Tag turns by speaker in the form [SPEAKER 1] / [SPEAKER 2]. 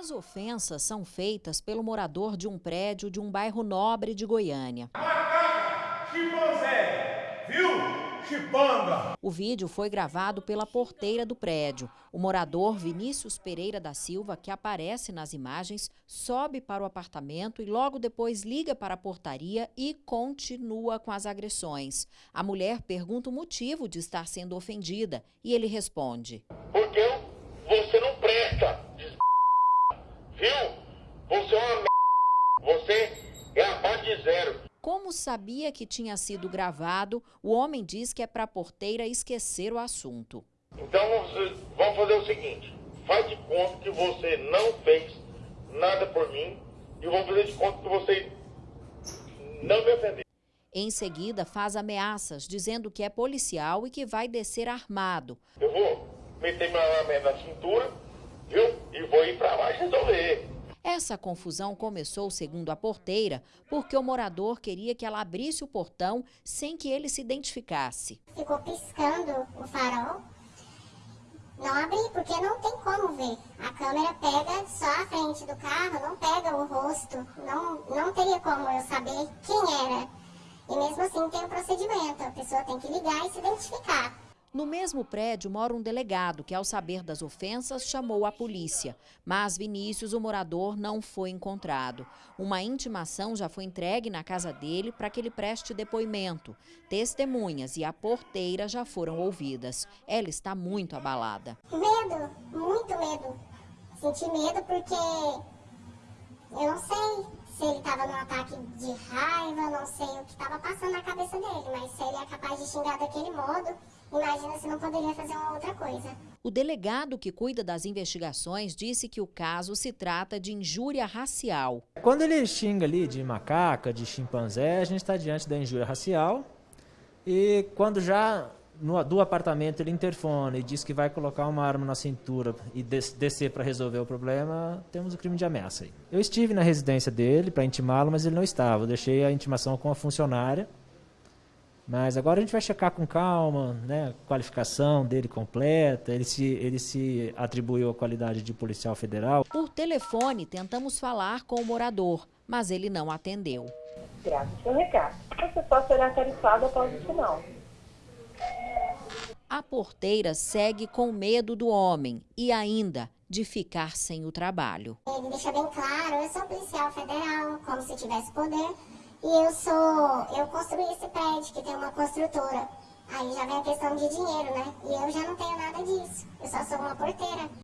[SPEAKER 1] As ofensas são feitas pelo morador de um prédio de um bairro nobre de Goiânia.
[SPEAKER 2] Chimpanzé, viu? Chipanga.
[SPEAKER 1] O vídeo foi gravado pela porteira do prédio. O morador Vinícius Pereira da Silva, que aparece nas imagens, sobe para o apartamento e logo depois liga para a portaria e continua com as agressões. A mulher pergunta o motivo de estar sendo ofendida e ele responde:
[SPEAKER 3] Porque você não presta, viu? Você é uma você é abaixo de zero.
[SPEAKER 1] Como sabia que tinha sido gravado, o homem diz que é para a porteira esquecer o assunto.
[SPEAKER 3] Então vamos fazer o seguinte: faz de conta que você não fez nada por mim e vamos fazer de conta que você não me ofendeu.
[SPEAKER 1] Em seguida, faz ameaças, dizendo que é policial e que vai descer armado.
[SPEAKER 3] Eu vou meter minha arma na cintura, viu? E vou ir para baixo resolver.
[SPEAKER 1] Essa confusão começou, segundo a porteira, porque o morador queria que ela abrisse o portão sem que ele se identificasse.
[SPEAKER 4] Ficou piscando o farol. Não abri, porque não tem como ver. A câmera pega só a frente do carro, não pega o rosto. Não, não teria como eu saber quem era. E mesmo assim tem um procedimento. A pessoa tem que ligar e se identificar.
[SPEAKER 1] No mesmo prédio mora um delegado que, ao saber das ofensas, chamou a polícia. Mas Vinícius, o morador, não foi encontrado. Uma intimação já foi entregue na casa dele para que ele preste depoimento. Testemunhas e a porteira já foram ouvidas. Ela está muito abalada.
[SPEAKER 4] Medo, muito medo. Senti medo porque eu não sei se ele estava num ataque de raiva, não sei o que estava passando na cabeça dele, mas se ele capaz de xingar daquele modo, imagina se não poderia fazer uma outra coisa.
[SPEAKER 1] O delegado que cuida das investigações disse que o caso se trata de injúria racial.
[SPEAKER 5] Quando ele xinga ali de macaca, de chimpanzé, a gente está diante da injúria racial. E quando já no, do apartamento ele interfone e diz que vai colocar uma arma na cintura e des, descer para resolver o problema, temos o crime de ameaça aí. Eu estive na residência dele para intimá-lo, mas ele não estava. Eu deixei a intimação com a funcionária. Mas agora a gente vai checar com calma, né, a qualificação dele completa, ele se, ele se atribuiu a qualidade de policial federal.
[SPEAKER 1] Por telefone, tentamos falar com o morador, mas ele não atendeu.
[SPEAKER 6] Graças ao seu recado. Você só será tarifado após o final.
[SPEAKER 1] A porteira segue com medo do homem e ainda de ficar sem o trabalho.
[SPEAKER 4] Ele deixa bem claro, eu sou policial federal, como se tivesse poder, e eu sou, eu construí esse prédio que tem uma construtora. Aí já vem a questão de dinheiro, né? E eu já não tenho nada disso, eu só sou uma porteira.